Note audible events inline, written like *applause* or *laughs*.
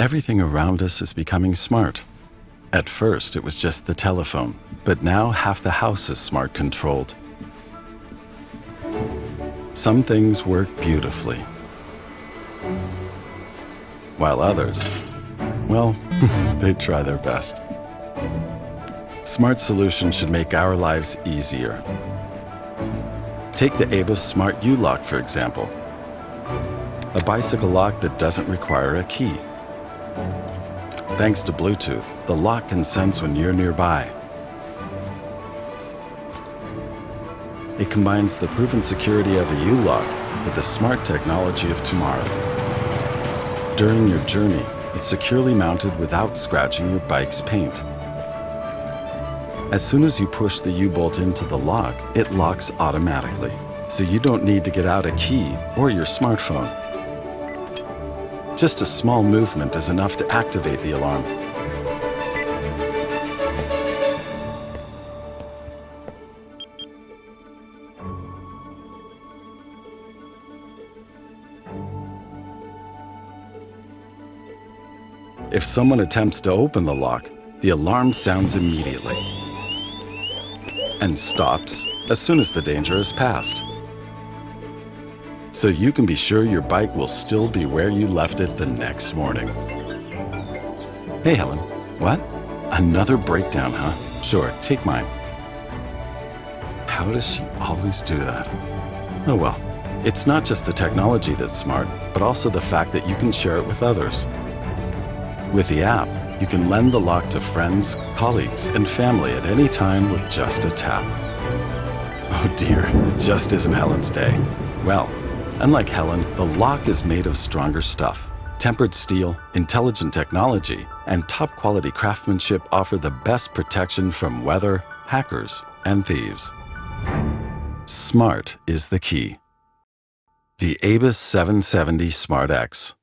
Everything around us is becoming smart. At first, it was just the telephone, but now half the house is smart controlled. Some things work beautifully, while others, well, *laughs* they try their best. Smart solutions should make our lives easier. Take the ABUS Smart U-Lock, for example. A bicycle lock that doesn't require a key. Thanks to Bluetooth, the lock can sense when you're nearby. It combines the proven security of a U-Lock with the smart technology of tomorrow. During your journey, it's securely mounted without scratching your bike's paint. As soon as you push the U-bolt into the lock, it locks automatically, so you don't need to get out a key or your smartphone. Just a small movement is enough to activate the alarm. If someone attempts to open the lock, the alarm sounds immediately and stops as soon as the danger is passed so you can be sure your bike will still be where you left it the next morning. Hey, Helen. What? Another breakdown, huh? Sure, take mine. How does she always do that? Oh well. It's not just the technology that's smart, but also the fact that you can share it with others. With the app, you can lend the lock to friends, colleagues, and family at any time with just a tap. Oh dear, it just isn't Helen's day. Well, Unlike Helen, the lock is made of stronger stuff. Tempered steel, intelligent technology, and top quality craftsmanship offer the best protection from weather, hackers, and thieves. Smart is the key. The ABUS 770 Smart X